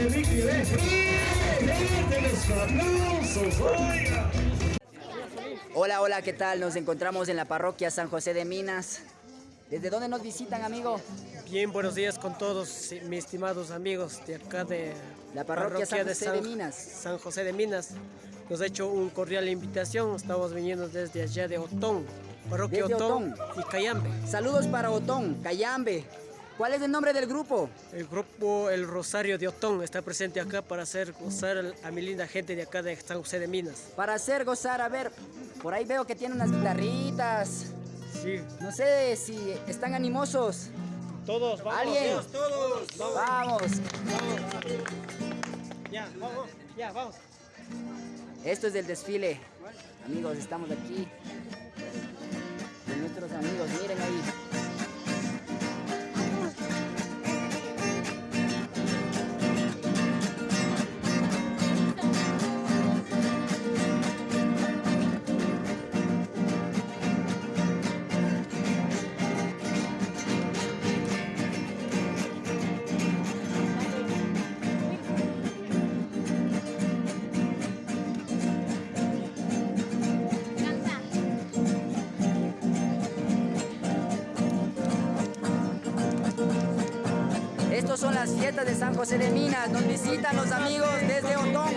de Ricky Hola, hola, ¿qué tal? Nos encontramos en la parroquia San José de Minas. ¿Desde dónde nos visitan, amigo? Bien, buenos días con todos mis estimados amigos de acá de la parroquia, San José de, Minas. San José de Minas. Nos ha hecho un cordial invitación. Estamos viniendo desde allá de Otón, parroquia Otón, y Cayambe. Saludos para Otón, Cayambe. ¿Cuál es el nombre del grupo? El grupo El Rosario de Otón está presente acá para hacer gozar a mi linda gente de acá de San José de Minas. Para hacer gozar, a ver, por ahí veo que tiene unas guitarritas. Sí. No sé si están animosos. Todos, vamos. ¿Alguien? todos. Vamos. vamos. Ya, vamos. Ya, vamos. Esto es del desfile. Amigos, estamos aquí. Con nuestros amigos, miren ahí. Fiestas de San José de Minas. Nos visitan los amigos desde Otón.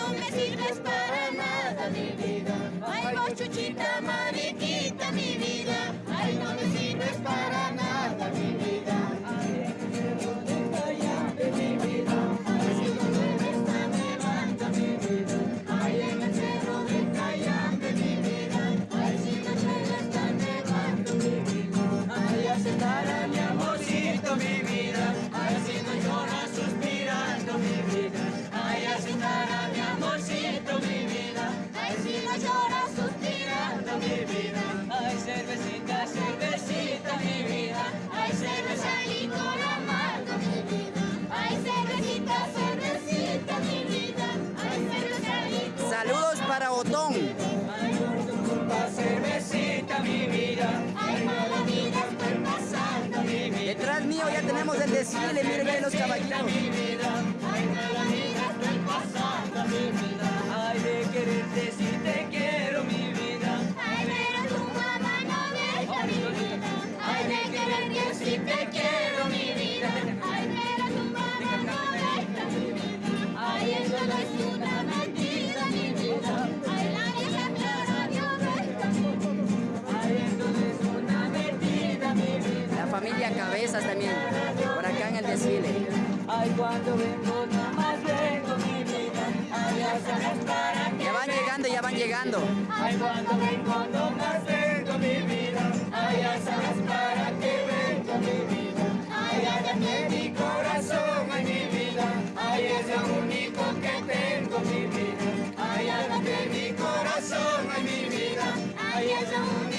No me sirves para nada. También, por acá en el desfile. Ay, cuando vengo, nada más vengo mi vida. Ay, ya para van llegando, ya van llegando. Ay, cuando vengo, no más vengo mi vida. Ay, ya sabes para qué vengo mi vida. Ay, hágame mi corazón, ay, mi vida. Ay, es lo único que tengo mi vida. Ay, hágame mi corazón, ay, mi vida. Ay, es lo único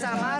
típico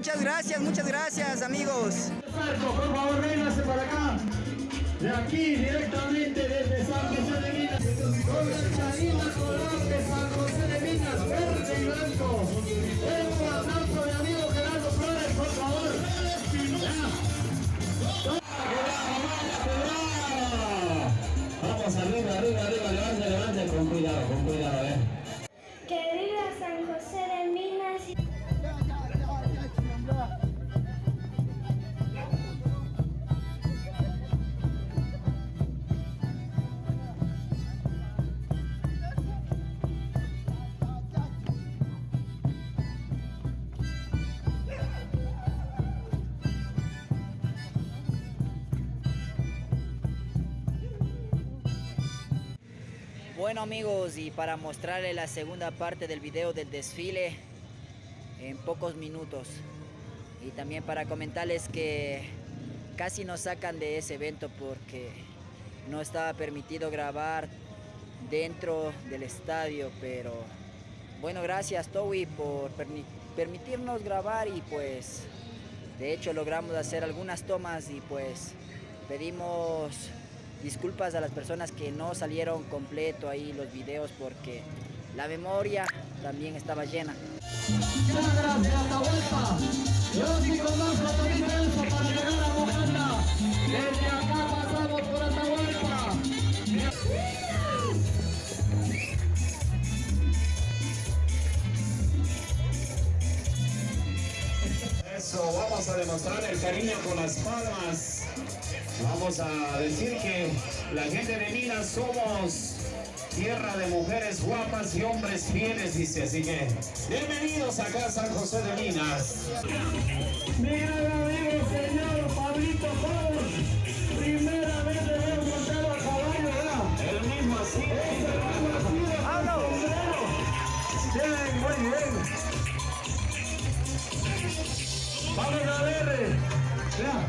muchas gracias, muchas gracias amigos. Por favor, véngase para acá. De aquí, directamente desde San José de Minas. Con la charina color de San José de Minas, verde y blanco. Un aplauso de amigo Gerardo Flores, por favor. Vamos arriba, arriba, arriba, levante, levante, con cuidado, con cuidado, eh. Amigos, y para mostrarles la segunda parte del video del desfile en pocos minutos. Y también para comentarles que casi nos sacan de ese evento porque no estaba permitido grabar dentro del estadio, pero bueno, gracias Towi por permi- permitirnos grabar y pues de hecho logramos hacer algunas tomas y pues pedimos disculpas a las personas que no salieron completo ahí los videos porque la memoria también estaba llena. Yo para llegar a. Desde acá Eso, vamos a demostrar el cariño con las palmas. Vamos a decir que la gente de Minas somos tierra de mujeres guapas y hombres fieles, dice. Así que bienvenidos acá a San José de Minas. Mi gran amigo, señor Pablito Cobos. Primera vez le veo montado a caballo, ¿verdad? El mismo así. ¡Hablo! Bien, muy bien. Vamos a ver. eh, Vea.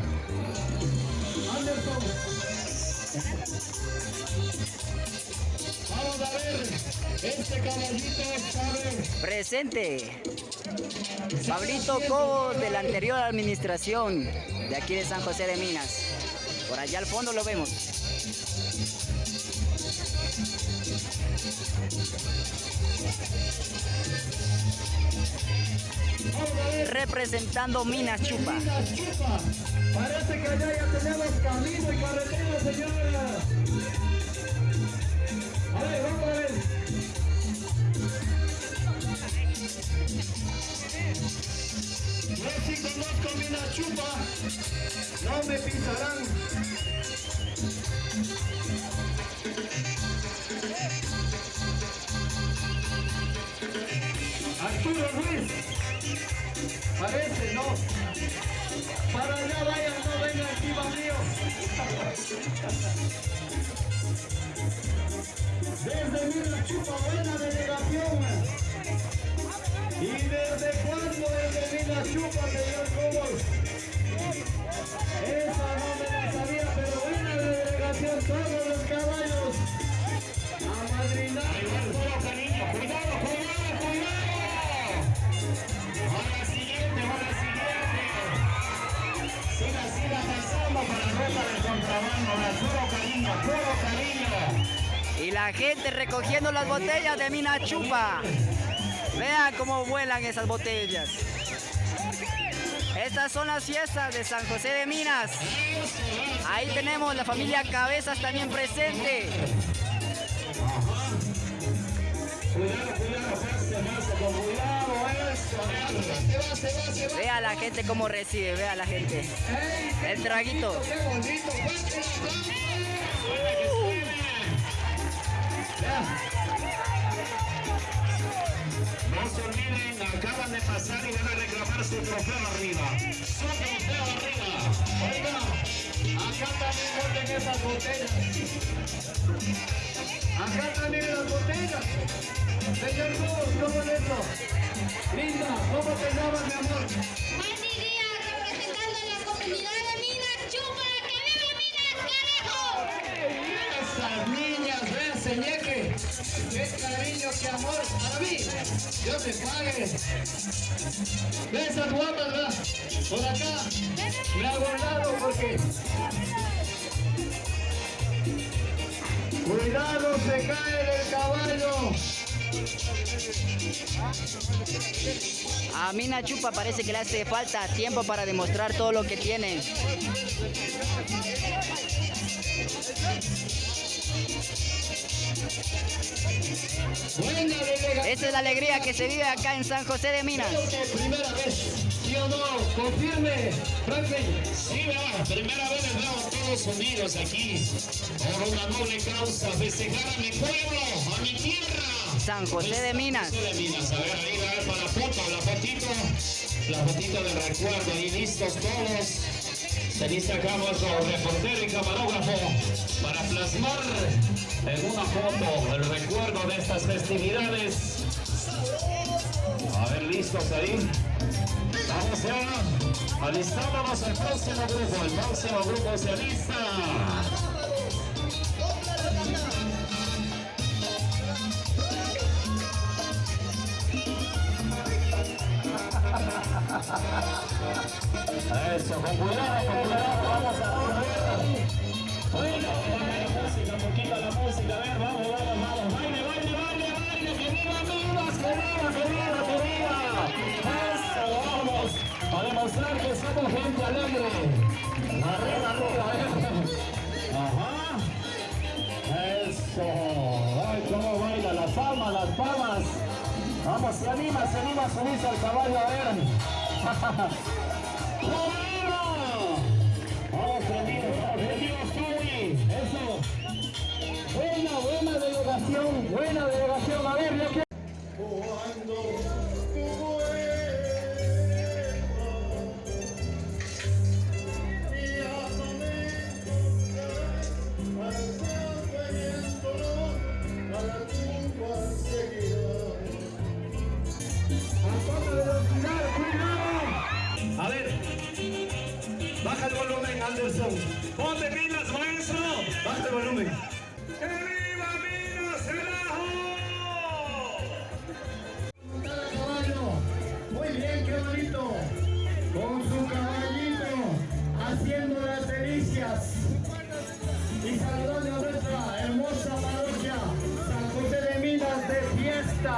Anderson. Vamos a ver. Este caballito sabe. Presente. Pablito Cobos de la anterior administración de aquí de San José de Minas. Por allá al fondo lo vemos. Representando Minas Chupa. Minas Chupa. Parece que allá ya tenemos camino y carretera, señora. A ver, vamos a ver. Yo sí conozco Minas Chupa. No me pisarán. Parece, no. Para allá vayan, no vengan encima mío. Desde Minas Chupa, buena delegación. ¿Y desde cuándo desde Minas Chupa, señor Cobos? Recogiendo las botellas de Minas Chupa. Vean cómo vuelan esas botellas. Estas son las fiestas de San José de Minas. Ahí tenemos la familia Cabezas también presente. Vea la gente cómo recibe, vea la gente. El traguito. ¡Qué bonito! ¡Fuerte el aplauso! pasar y van a reclamar su trofeo arriba. Su trofeo arriba. Oiga, acá también venden esas botellas. Acá también las botellas. Señor Cruz, ¿cómo es eso? Linda, ¿cómo te llamas, mi amor? Dios te pague. Ve esas guapas. Por acá. Me ha guardado porque... Cuidado, se cae del caballo. A Mina Chupa parece que le hace falta tiempo para demostrar todo lo que tiene. Esa es la alegría que se vive acá en San José de Minas. Primera vez, ¿sí o no? Confirme, Franklin. Sí, ¿verdad? primera vez les veo todos unidos aquí por una noble causa, festejar a mi pueblo, a mi tierra. San José de Minas. José de Minas, a ver, ahí va para la foto, la fotito, la fotito de recuerdo, ahí listos todos. Se lista acá nuestro reportero y camarógrafo para plasmar en una foto el recuerdo de estas festividades. A ver, listos ahí. Vamos ya alistándonos el próximo grupo, el próximo grupo se alista. Eso, con a demostrar que somos gente alegre. Arriba, arriba, eh. Ajá. Eso, ay, cómo baila, las palmas, las palmas. Vamos, se anima, se anima a subirse al caballo, a ver. Vamos, prendidos, Tony. Eso. Buena, buena delegación, buena delegación. A ver, que...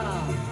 fiesta.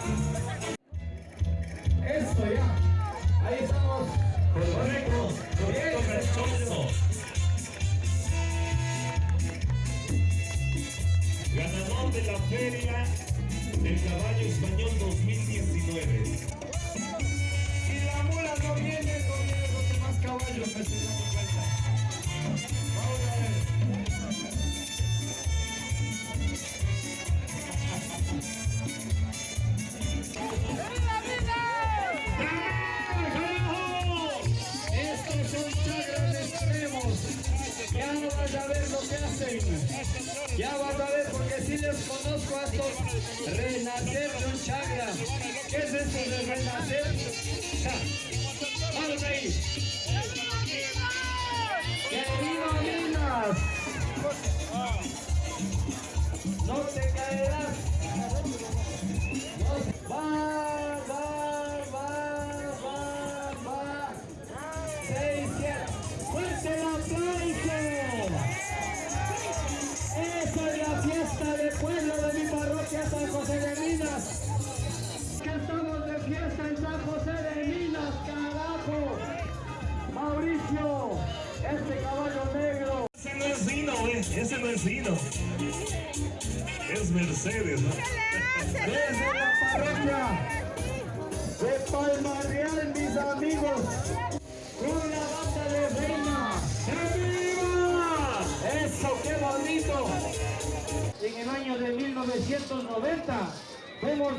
En el año de 1990 fuimos,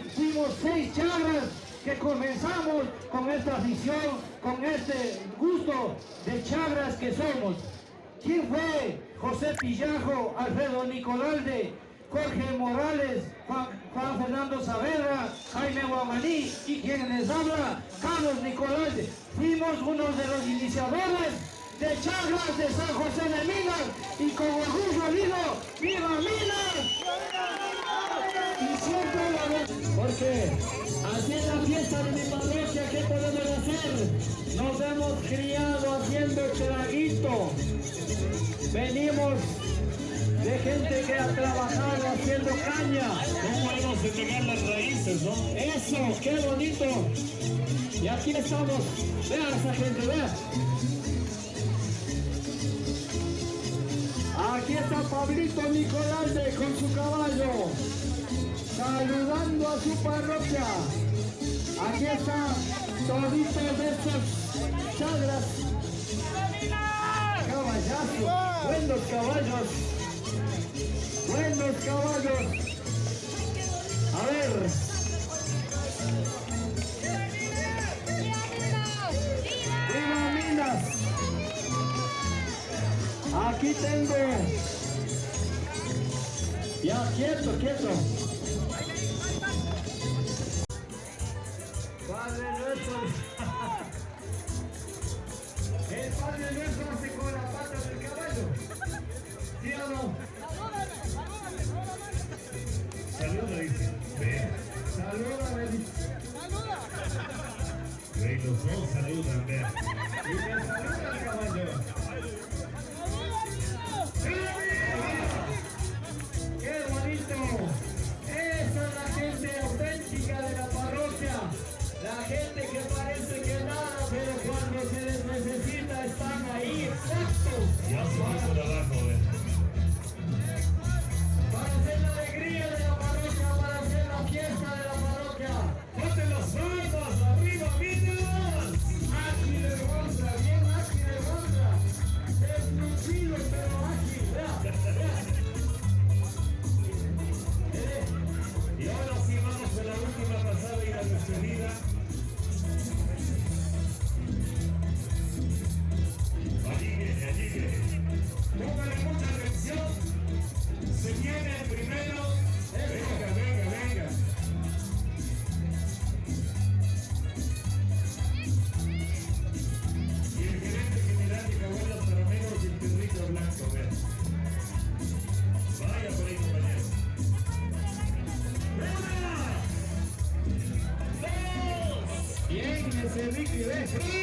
seis charras que comenzamos con esta afición, con este gusto de chagras que somos. ¿Quién fue? José Pillajo, Alfredo Nicolalde, Jorge Morales, Juan, Fernando Saavedra, Jaime Guamaní y quien les habla, Carlos Nicolalde. Fuimos uno de los iniciadores de Chagras de San José de Minas y con orgullo digo, ¡Viva Minas! Y siempre la porque así es la fiesta de mi parroquia, ¿qué podemos hacer? Nos hemos criado haciendo traguito. Venimos de gente que ha trabajado haciendo caña. ¿Cómo hemos de pegar las raíces, no? Eso, qué bonito. Y aquí estamos. Vean esa gente, vean. Está Pablito Nicolalde con su caballo, saludando a su parroquia. Aquí está toditos de estos chagras. Caballazos, buenos caballos, buenos caballos. A ver. Aquí tengo. Ya, quieto, quieto. Padre nuestro. El Padre nuestro hace con la pata del caballo. ¿Sí o no? Saluda, dice. Ve. Salúdame, dice. Ve, los dos saludan, ve. Ese Ricky,